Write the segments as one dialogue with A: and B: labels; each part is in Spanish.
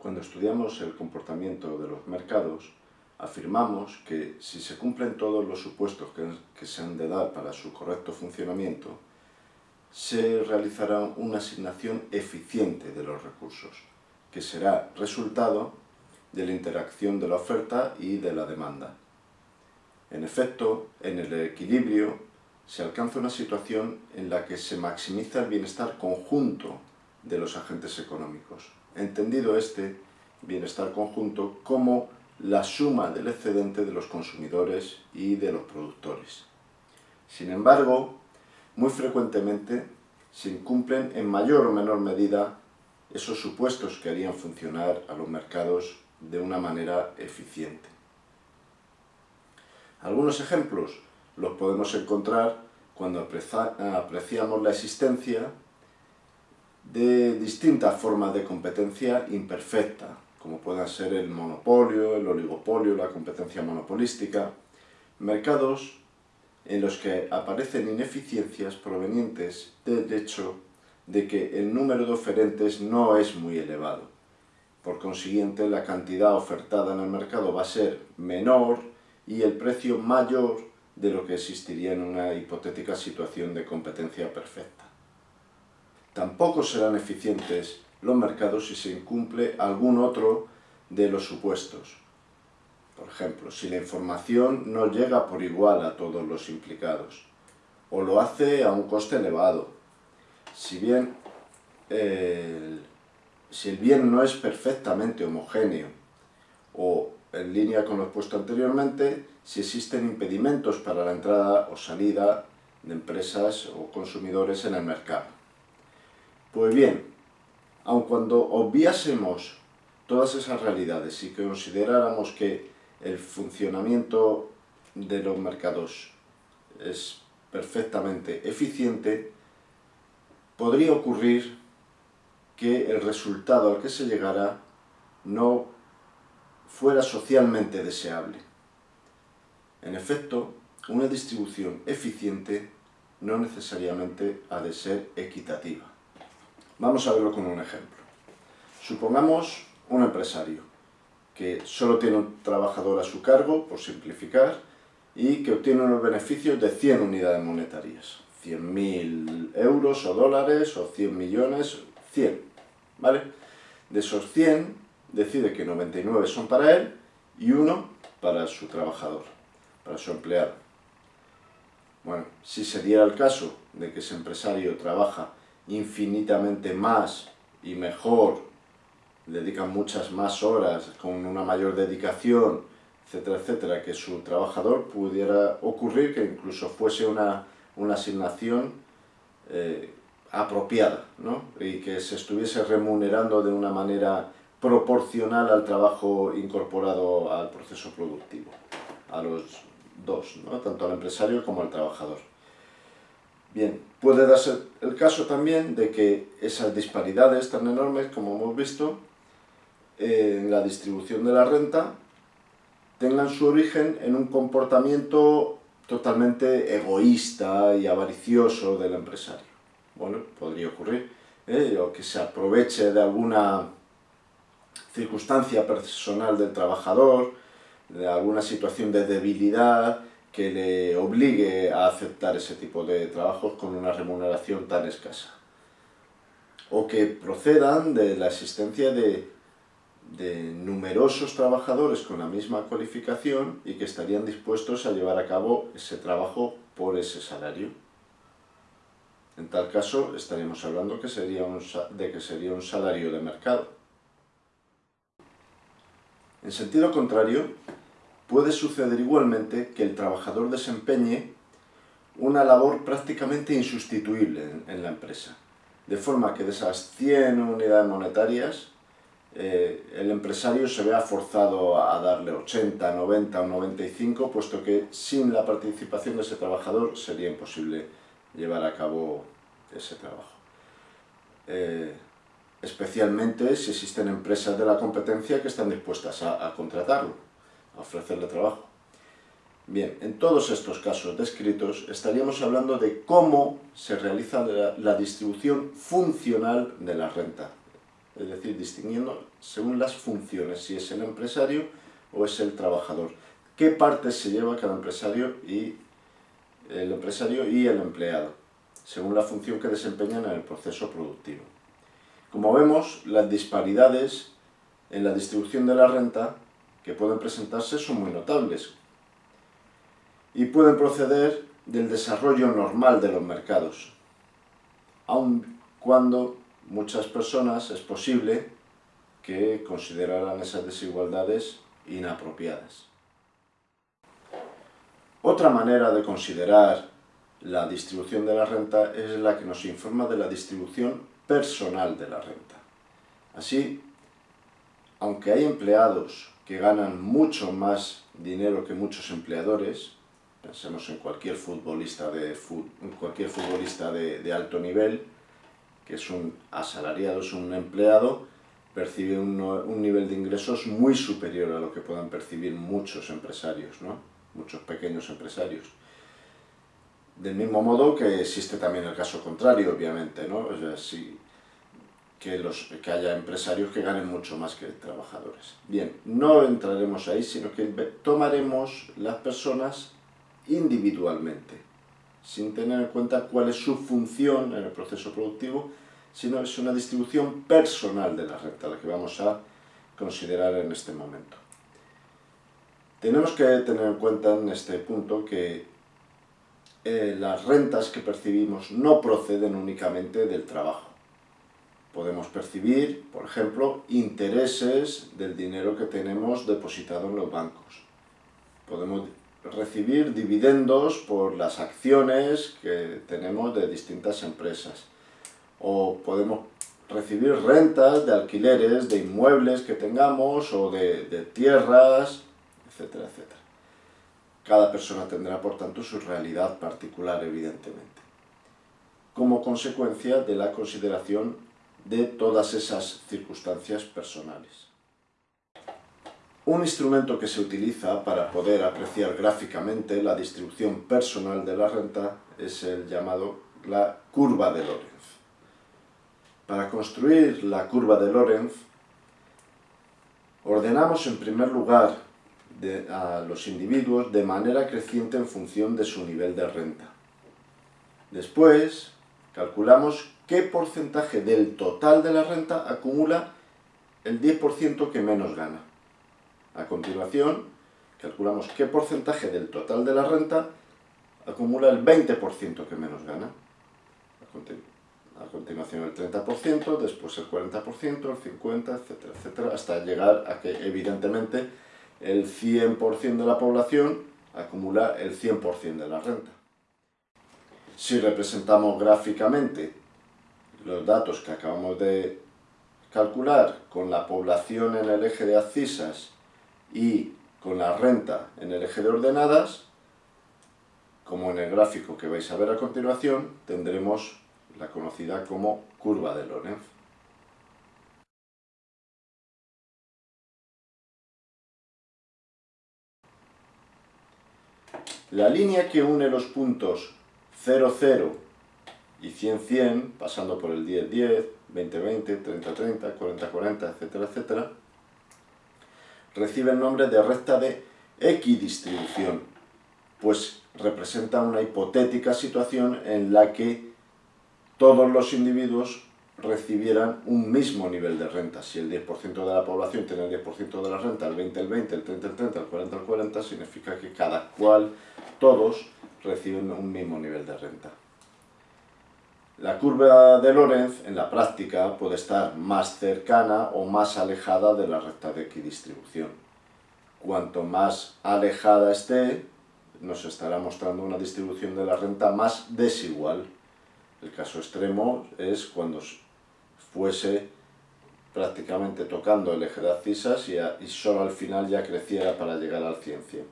A: Cuando estudiamos el comportamiento de los mercados, afirmamos que si se cumplen todos los supuestos que, se han de dar para su correcto funcionamiento, se realizará una asignación eficiente de los recursos, que será resultado de la interacción de la oferta y de la demanda. En efecto, en el equilibrio se alcanza una situación en la que se maximiza el bienestar conjunto de los agentes económicos, entendido este bienestar conjunto como la suma del excedente de los consumidores y de los productores. Sin embargo, muy frecuentemente se incumplen en mayor o menor medida esos supuestos que harían funcionar a los mercados de una manera eficiente. Algunos ejemplos los podemos encontrar cuando apreciamos la existencia de distintas formas de competencia imperfecta, como puedan ser el monopolio, el oligopolio, la competencia monopolística, mercados en los que aparecen ineficiencias provenientes del hecho de que el número de oferentes no es muy elevado. Por consiguiente, la cantidad ofertada en el mercado va a ser menor y el precio mayor de lo que existiría en una hipotética situación de competencia perfecta. Tampoco serán eficientes los mercados si se incumple algún otro de los supuestos. Por ejemplo, si la información no llega por igual a todos los implicados, o lo hace a un coste elevado. Si bien el, si el bien no es perfectamente homogéneo, o en línea con lo expuesto anteriormente, si existen impedimentos para la entrada o salida de empresas o consumidores en el mercado. Pues bien, aun cuando obviásemos todas esas realidades y consideráramos que el funcionamiento de los mercados es perfectamente eficiente, podría ocurrir que el resultado al que se llegara no fuera socialmente deseable. En efecto, una distribución eficiente no necesariamente ha de ser equitativa. Vamos a verlo con un ejemplo. Supongamos un empresario que solo tiene un trabajador a su cargo, por simplificar, y que obtiene unos beneficios de 100 unidades monetarias. 100.000 euros o dólares o 100 millones, 100, ¿vale? De esos 100, decide que 99 son para él y uno para su trabajador, para su empleado. Bueno, si se diera el caso de que ese empresario trabaja infinitamente más y mejor, dedican muchas más horas, con una mayor dedicación, etcétera, etcétera, que su trabajador pudiera ocurrir que incluso fuese una, asignación eh, apropiada, ¿no? y que se estuviese remunerando de una manera proporcional al trabajo incorporado al proceso productivo, a los dos, ¿no? tanto al empresario como al trabajador. Bien, puede darse el caso también de que esas disparidades tan enormes, como hemos visto, en la distribución de la renta, tengan su origen en un comportamiento totalmente egoísta y avaricioso del empresario. Bueno, podría ocurrir, ¿eh? o que se aproveche de alguna circunstancia personal del trabajador, de alguna situación de debilidad, que le obligue a aceptar ese tipo de trabajos con una remuneración tan escasa. O que procedan de la existencia de, de numerosos trabajadores con la misma cualificación y que estarían dispuestos a llevar a cabo ese trabajo por ese salario. En tal caso, estaríamos hablando de que sería un salario de mercado. En sentido contrario, puede suceder igualmente que el trabajador desempeñe una labor prácticamente insustituible en, la empresa. De forma que de esas 100 unidades monetarias, eh, el empresario se vea forzado a darle 80, 90 o 95, puesto que sin la participación de ese trabajador sería imposible llevar a cabo ese trabajo. Eh, especialmente si existen empresas de la competencia que están dispuestas a contratarlo ofrecerle trabajo. Bien, en todos estos casos descritos estaríamos hablando de cómo se realiza la, distribución funcional de la renta, es decir, distinguiendo según las funciones, si es el empresario o es el trabajador. ¿Qué parte se lleva cada empresario y el empresario y el empleado, según la función que desempeñan en el proceso productivo? Como vemos, las disparidades en la distribución de la renta que pueden presentarse son muy notables y pueden proceder del desarrollo normal de los mercados, aun cuando muchas personas es posible que consideraran esas desigualdades inapropiadas. Otra manera de considerar la distribución de la renta es la que nos informa de la distribución personal de la renta. Así, aunque hay empleados que ganan mucho más dinero que muchos empleadores, pensemos en cualquier futbolista de, cualquier futbolista de, alto nivel, que es un asalariado, es un empleado, percibe un, nivel de ingresos muy superior a lo que puedan percibir muchos empresarios, ¿no? muchos pequeños empresarios. Del mismo modo que existe también el caso contrario, obviamente, ¿no? O sea, que, los, que haya empresarios que ganen mucho más que trabajadores. Bien, no entraremos ahí, sino que tomaremos las personas individualmente, sin tener en cuenta cuál es su función en el proceso productivo, sino es una distribución personal de la renta, la que vamos a considerar en este momento. Tenemos que tener en cuenta en este punto que eh, las rentas que percibimos no proceden únicamente del trabajo. Podemos percibir, por ejemplo, intereses del dinero que tenemos depositado en los bancos. Podemos recibir dividendos por las acciones que tenemos de distintas empresas. O podemos recibir rentas de alquileres, de inmuebles que tengamos o de, de tierras, etcétera, etcétera. Cada persona tendrá, por tanto, su realidad particular, evidentemente, como consecuencia de la consideración de todas esas circunstancias personales. Un instrumento que se utiliza para poder apreciar gráficamente la distribución personal de la renta es el llamado la curva de Lorenz. Para construir la curva de Lorenz, ordenamos en primer lugar a los individuos de manera creciente en función de su nivel de renta. Después, calculamos qué porcentaje del total de la renta acumula el 10% que menos gana. A continuación, calculamos qué porcentaje del total de la renta acumula el 20% que menos gana. A, continuación el 30%, después el 40%, el 50%, etcétera, etcétera, hasta llegar a que evidentemente el 100% de la población acumula el 100% de la renta. Si representamos gráficamente los datos que acabamos de calcular con la población en el eje de abscisas y con la renta en el eje de ordenadas, como en el gráfico que vais a ver a continuación, tendremos la conocida como curva de Lorenz. La línea que une los puntos 0, 0 y 100, 100, pasando por el 10, 10, 20, 20, 30, 30, 40, 40, etcétera, etcétera, recibe el nombre de recta de equidistribución, pues representa una hipotética situación en la que todos los individuos recibieran un mismo nivel de renta. Si el 10% de la población tiene el 10% de la renta, el 20 el 20, el 30 el 30, el 40 el 40, significa que cada cual, todos, reciben un mismo nivel de renta. La curva de Lorenz, en la práctica, puede estar más cercana o más alejada de la recta de equidistribución. Cuanto más alejada esté, nos estará mostrando una distribución de la renta más desigual. El caso extremo es cuando fuese prácticamente tocando el eje de abscisas y, y, solo al final ya creciera para llegar al 100-100.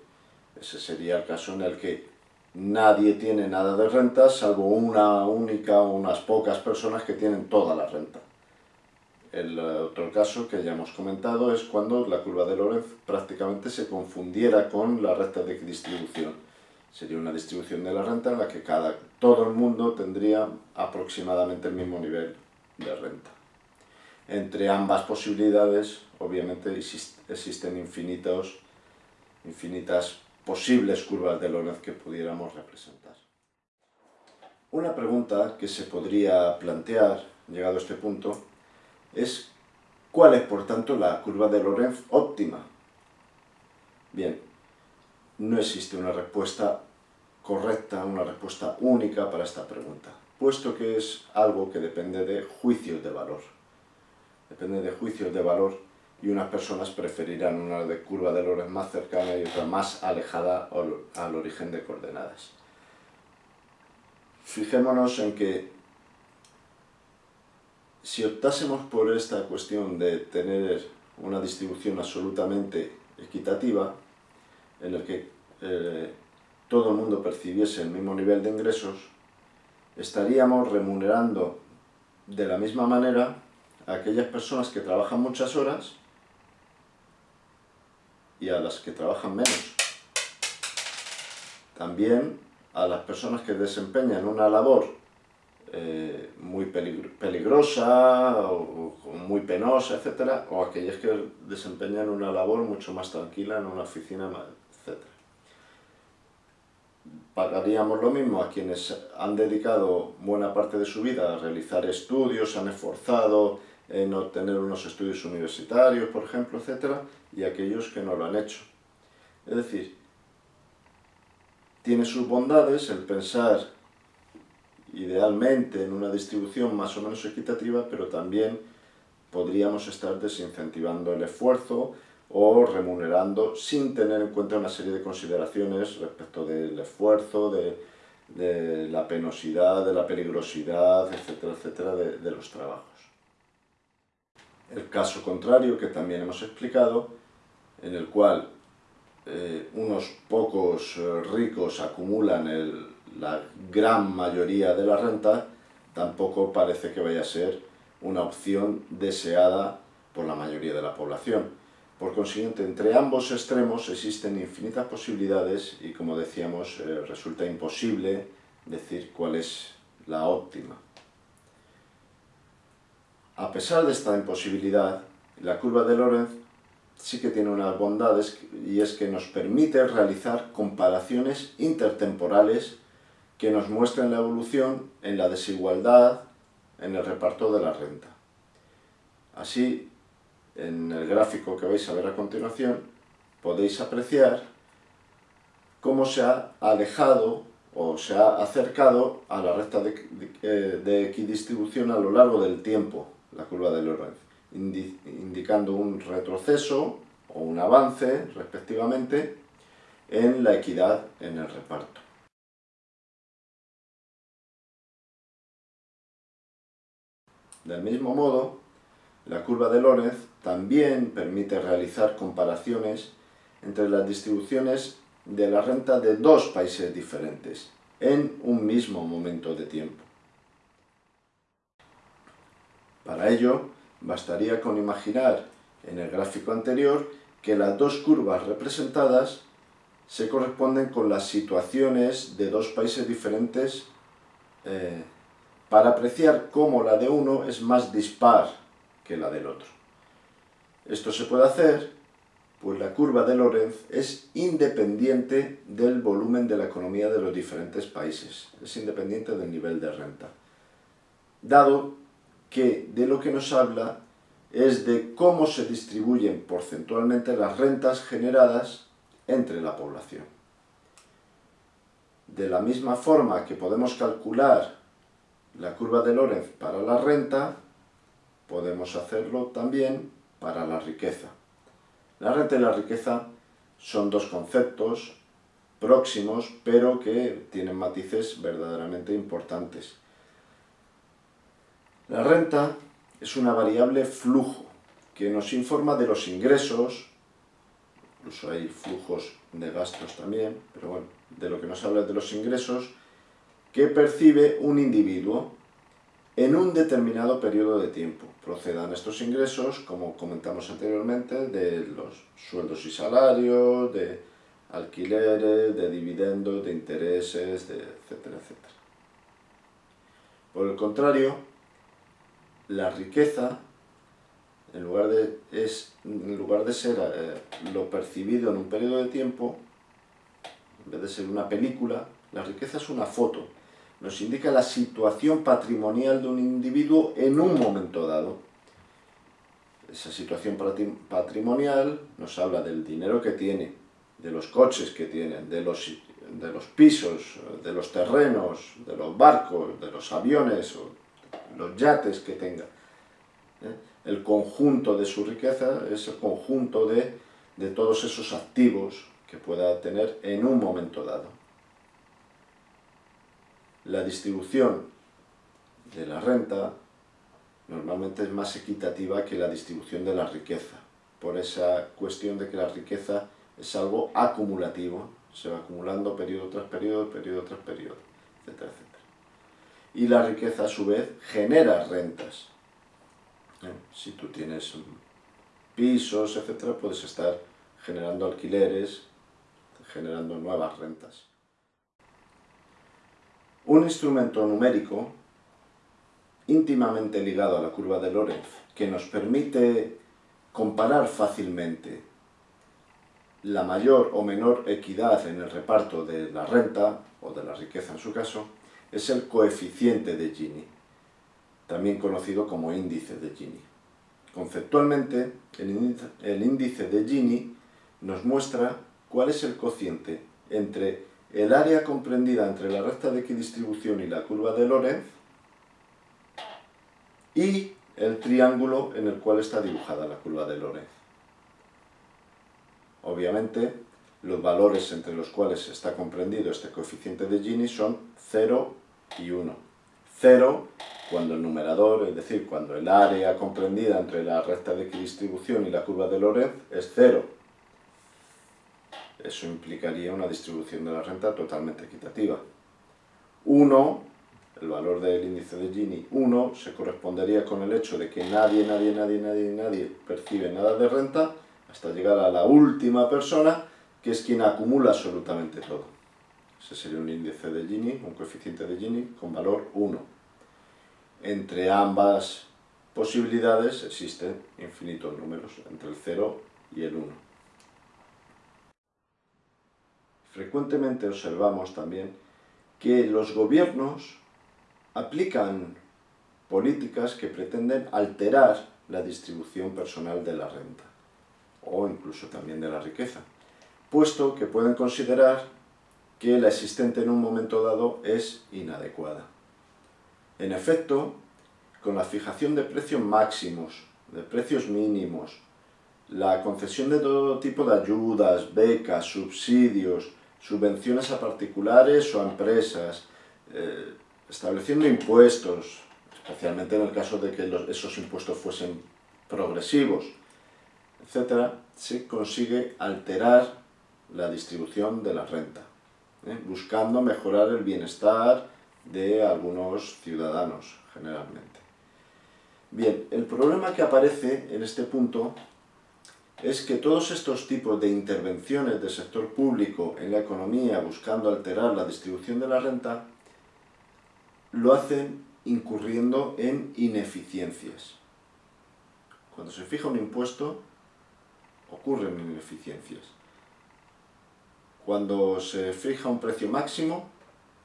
A: Ese sería el caso en el que nadie tiene nada de renta, salvo una única o unas pocas personas que tienen toda la renta. El otro caso que ya hemos comentado es cuando la curva de Lorenz prácticamente se confundiera con la recta de distribución. Sería una distribución de la renta en la que cada, todo el mundo tendría aproximadamente el mismo nivel de renta. entre ambas posibilidades, obviamente existen infinitos, infinitas posibles curvas de Lorentz que pudiéramos representar. Una pregunta que se podría plantear, llegado a este punto, es ¿cuál es por tanto la curva de Lorentz óptima? Bien, no existe una respuesta correcta, una respuesta única para esta pregunta, puesto que es algo que depende de juicios de valor. Depende de juicios de valor y unas personas preferirán una de curva de Lorentz más cercana y otra más alejada al origen de coordenadas. Fijémonos en que si optásemos por esta cuestión de tener una distribución absolutamente equitativa, en el que eh, todo el mundo percibiese el mismo nivel de ingresos, estaríamos remunerando de la misma manera a aquellas personas que trabajan muchas horas y a las que trabajan menos. También a las personas que desempeñan una labor eh, muy peligrosa o, muy penosa, etc. o aquellas que desempeñan una labor mucho más tranquila en una oficina, etc. Pagaríamos lo mismo a quienes han dedicado buena parte de su vida a realizar estudios, han esforzado en obtener unos estudios universitarios, por ejemplo, etc., y aquellos que no lo han hecho. Es decir, tiene sus bondades el pensar idealmente en una distribución más o menos equitativa, pero también podríamos estar desincentivando el esfuerzo o remunerando sin tener en cuenta una serie de consideraciones respecto del esfuerzo, de, la penosidad, de la peligrosidad, etcétera, etcétera, de los trabajos. El caso contrario, que también hemos explicado, en el cual eh, unos pocos eh, ricos acumulan la gran mayoría de la renta, tampoco parece que vaya a ser una opción deseada por la mayoría de la población. Por consiguiente, entre ambos extremos existen infinitas posibilidades y, como decíamos, eh, resulta imposible decir cuál es la óptima. A pesar de esta imposibilidad, la curva de Lorentz sí que tiene unas bondades y es que nos permite realizar comparaciones intertemporales que nos muestren la evolución en la desigualdad en el reparto de la renta. Así, en el gráfico que vais a ver a continuación, podéis apreciar cómo se ha alejado o se ha acercado a la recta de, de equidistribución a lo largo del tiempo, la curva de Lorentz indicando un retroceso o un avance, respectivamente, en la equidad en el reparto. Del mismo modo, la curva de Lorentz también permite realizar comparaciones entre las distribuciones de la renta de dos países diferentes en un mismo momento de tiempo. Para ello, Bastaría con imaginar en el gráfico anterior que las dos curvas representadas se corresponden con las situaciones de dos países diferentes eh, para apreciar cómo la de uno es más dispar que la del otro. Esto se puede hacer pues la curva de Lorentz es independiente del volumen de la economía de los diferentes países, es independiente del nivel de renta. Dado que de lo que nos habla es de cómo se distribuyen porcentualmente las rentas generadas entre la población. De la misma forma que podemos calcular la curva de Lorentz para la renta, podemos hacerlo también para la riqueza. La renta y la riqueza son dos conceptos próximos, pero que tienen matices verdaderamente importantes. La renta es una variable flujo que nos informa de los ingresos, incluso hay flujos de gastos también, pero bueno, de lo que nos habla de los ingresos, que percibe un individuo en un determinado periodo de tiempo. Procedan estos ingresos, como comentamos anteriormente, de los sueldos y salarios, de alquileres, de dividendos, de intereses, de etcétera, etcétera. Por el contrario, la riqueza en lugar de, es, en lugar de ser eh, lo percibido en un periodo de tiempo, en vez de ser una película, la riqueza es una foto. Nos indica la situación patrimonial de un individuo en un momento dado. Esa situación patrimonial nos habla del dinero que tiene, de los coches que tiene, de los, de los pisos, de los terrenos, de los barcos, de los aviones, los yates que tenga. ¿eh? El conjunto de su riqueza es el conjunto de, de todos esos activos que pueda tener en un momento dado. La distribución de la renta normalmente es más equitativa que la distribución de la riqueza, por esa cuestión de que la riqueza es algo acumulativo, se va acumulando periodo tras periodo, periodo tras periodo, etcétera, etcétera y la riqueza a su vez genera rentas. Si tú tienes pisos, etcétera, puedes estar generando alquileres, generando nuevas rentas. Un instrumento numérico íntimamente ligado a la curva de Lorenz que nos permite comparar fácilmente la mayor o menor equidad en el reparto de la renta, o de la riqueza en su caso, es el coeficiente de Gini, también conocido como índice de Gini. Conceptualmente, el índice de Gini nos muestra cuál es el cociente entre el área comprendida entre la recta de equidistribución y la curva de Lorentz y el triángulo en el cual está dibujada la curva de Lorentz. Obviamente, los valores entre los cuales está comprendido este coeficiente de Gini son 0 y 1. 0 cuando el numerador, es decir, cuando el área comprendida entre la recta de equidistribución y la curva de Lorentz es 0. Eso implicaría una distribución de la renta totalmente equitativa. 1, el valor del índice de Gini, 1, se correspondería con el hecho de que nadie, nadie, nadie, nadie, nadie percibe nada de renta hasta llegar a la última persona que es quien acumula absolutamente todo. Ese sería un índice de Gini, un coeficiente de Gini con valor 1. Entre ambas posibilidades existen infinitos números, entre el 0 y el 1. Frecuentemente observamos también que los gobiernos aplican políticas que pretenden alterar la distribución personal de la renta, o incluso también de la riqueza puesto que pueden considerar que la existente en un momento dado es inadecuada. En efecto, con la fijación de precios máximos, de precios mínimos, la concesión de todo tipo de ayudas, becas, subsidios, subvenciones a particulares o a empresas, eh, estableciendo impuestos, especialmente en el caso de que esos impuestos fuesen progresivos, etc., se consigue alterar la distribución de la renta, ¿eh? buscando mejorar el bienestar de algunos ciudadanos, generalmente. Bien, el problema que aparece en este punto es que todos estos tipos de intervenciones del sector público en la economía buscando alterar la distribución de la renta lo hacen incurriendo en ineficiencias. Cuando se fija un impuesto, ocurren ineficiencias. Cuando se fija un precio máximo,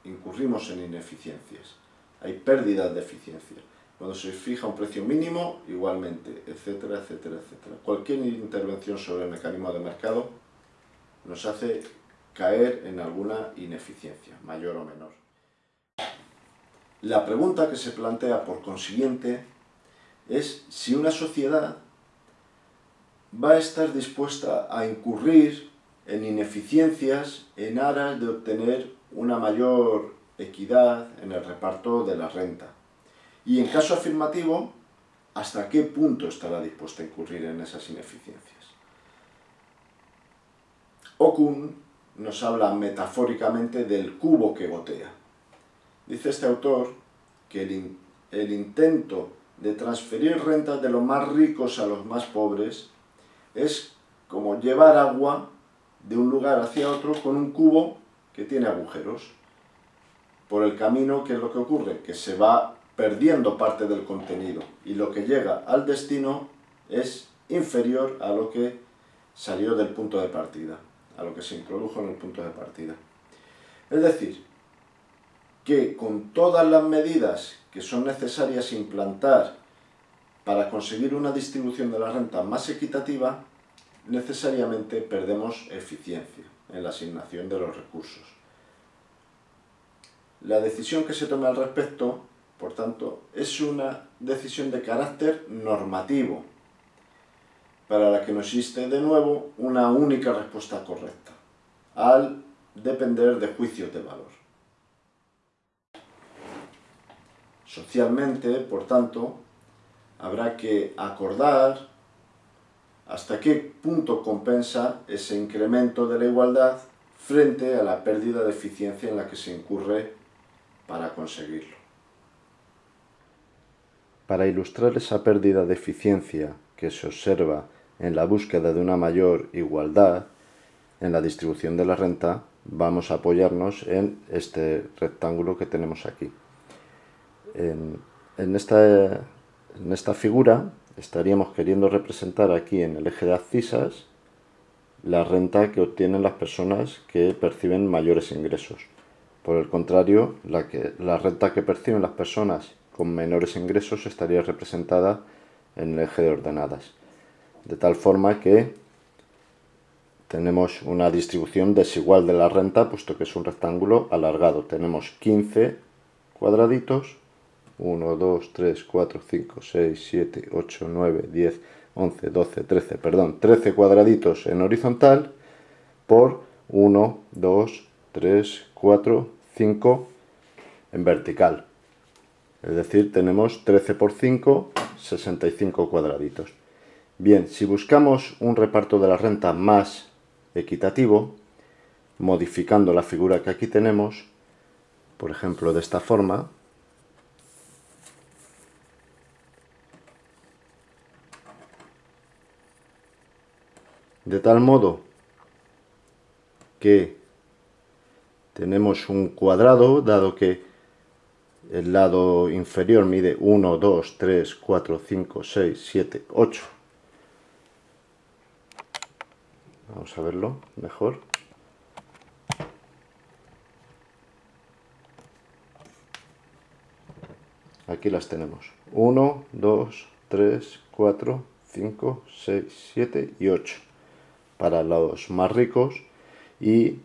A: incurrimos en ineficiencias. Hay pérdidas de eficiencia. Cuando se fija un precio mínimo, igualmente, etcétera, etcétera, etcétera. Cualquier intervención sobre el mecanismo de mercado nos hace caer en alguna ineficiencia, mayor o menor. La pregunta que se plantea, por consiguiente, es si una sociedad va a estar dispuesta a incurrir en ineficiencias en aras de obtener una mayor equidad en el reparto de la renta. Y en caso afirmativo, ¿hasta qué punto estará dispuesta a incurrir en esas ineficiencias? Okun nos habla metafóricamente del cubo que gotea. Dice este autor que el, el intento de transferir rentas de los más ricos a los más pobres es como llevar agua de un lugar hacia otro con un cubo que tiene agujeros. Por el camino, ¿qué es lo que ocurre? Que se va perdiendo parte del contenido y lo que llega al destino es inferior a lo que salió del punto de partida, a lo que se introdujo en el punto de partida. Es decir, que con todas las medidas que son necesarias implantar para conseguir una distribución de la renta más equitativa, necesariamente perdemos eficiencia en la asignación de los recursos. La decisión que se tome al respecto, por tanto, es una decisión de carácter normativo, para la que no existe de nuevo una única respuesta correcta, al depender de juicios de valor. Socialmente, por tanto, habrá que acordar hasta qué punto compensa ese incremento de la igualdad frente a la pérdida de eficiencia en la que se incurre para conseguirlo. Para ilustrar esa pérdida de eficiencia que se observa en la búsqueda de una mayor igualdad en la distribución de la renta, vamos a apoyarnos en este rectángulo que tenemos aquí. En, esta, figura estaríamos queriendo representar aquí en el eje de abscisas la renta que obtienen las personas que perciben mayores ingresos. Por el contrario, la, la renta que perciben las personas con menores ingresos estaría representada en el eje de ordenadas. De tal forma que tenemos una distribución desigual de la renta, puesto que es un rectángulo alargado. Tenemos 15 cuadraditos 1, 2, 3, 4, 5, 6, 7, 8, 9, 10, 11, 12, 13, perdón, 13 cuadraditos en horizontal por 1, 2, 3, 4, 5 en vertical. Es decir, tenemos 13 por 5, 65 cuadraditos. Bien, si buscamos un reparto de la renta más equitativo, modificando la figura que aquí tenemos, por ejemplo de esta forma, de tal modo que tenemos un cuadrado, dado que el lado inferior mide 1, 2, 3, 4, 5, 6, 7, 8. Vamos a verlo mejor. Aquí las tenemos. 1, 2, 3, 4, 5, 6, 7 y 8 para los más ricos y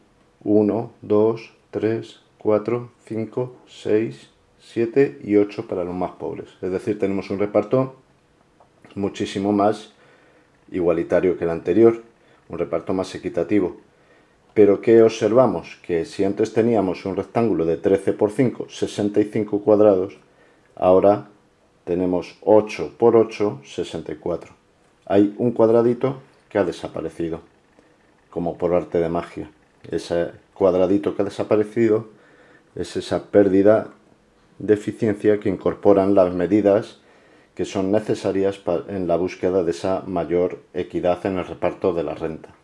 A: 1, 2, 3, 4, 5, 6, 7 y 8 para los más pobres. Es decir, tenemos un reparto muchísimo más igualitario que el anterior, un reparto más equitativo. Pero ¿qué observamos? Que si antes teníamos un rectángulo de 13 por 5, 65 cuadrados, ahora tenemos 8 por 8, 64. Hay un cuadradito que ha desaparecido, como por arte de magia. Ese cuadradito que ha desaparecido es esa pérdida de eficiencia que incorporan las medidas que son necesarias en la búsqueda de esa mayor equidad en el reparto de la renta.